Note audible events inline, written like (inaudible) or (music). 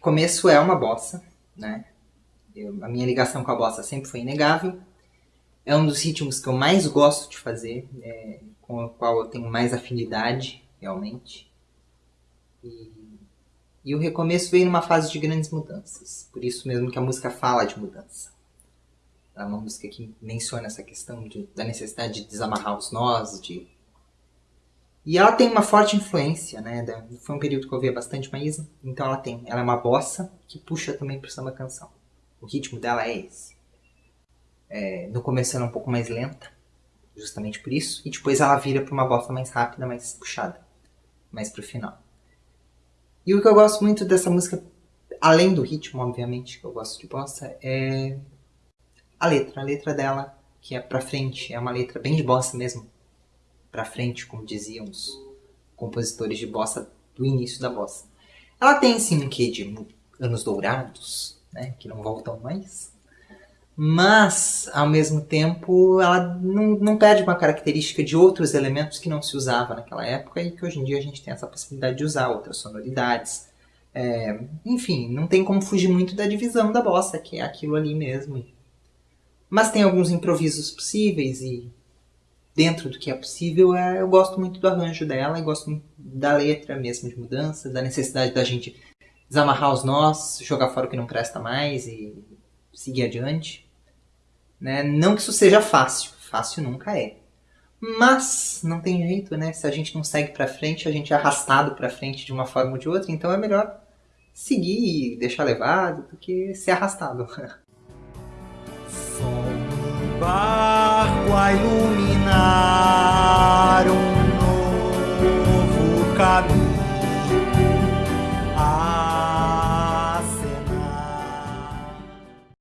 começo é uma bossa, né? Eu, a minha ligação com a bossa sempre foi inegável. É um dos ritmos que eu mais gosto de fazer, é, com o qual eu tenho mais afinidade, realmente. E, e o recomeço veio numa fase de grandes mudanças. Por isso mesmo que a música fala de mudança. É uma música que menciona essa questão de, da necessidade de desamarrar os nós, de e ela tem uma forte influência, né? Foi um período que eu via bastante Maísa, então ela tem. Ela é uma bossa que puxa também pro samba canção. O ritmo dela é esse. É, no começo ela é um pouco mais lenta, justamente por isso, e depois ela vira para uma bossa mais rápida, mais puxada, mais pro final. E o que eu gosto muito dessa música, além do ritmo, obviamente, que eu gosto de bossa, é a letra. A letra dela, que é pra frente, é uma letra bem de bossa mesmo para frente, como diziam os compositores de bossa do início da bossa. Ela tem sim um quê de anos dourados, né, que não voltam mais, mas ao mesmo tempo ela não, não perde uma característica de outros elementos que não se usava naquela época e que hoje em dia a gente tem essa possibilidade de usar outras sonoridades. É, enfim, não tem como fugir muito da divisão da bossa, que é aquilo ali mesmo. Mas tem alguns improvisos possíveis e dentro do que é possível, é, eu gosto muito do arranjo dela e gosto da letra mesmo de mudança, da necessidade da gente desamarrar os nós, jogar fora o que não presta mais e seguir adiante. Né? Não que isso seja fácil, fácil nunca é. Mas não tem jeito, né? Se a gente não segue para frente, a gente é arrastado para frente de uma forma ou de outra, então é melhor seguir e deixar levado do que ser arrastado. (laughs) Som, barco,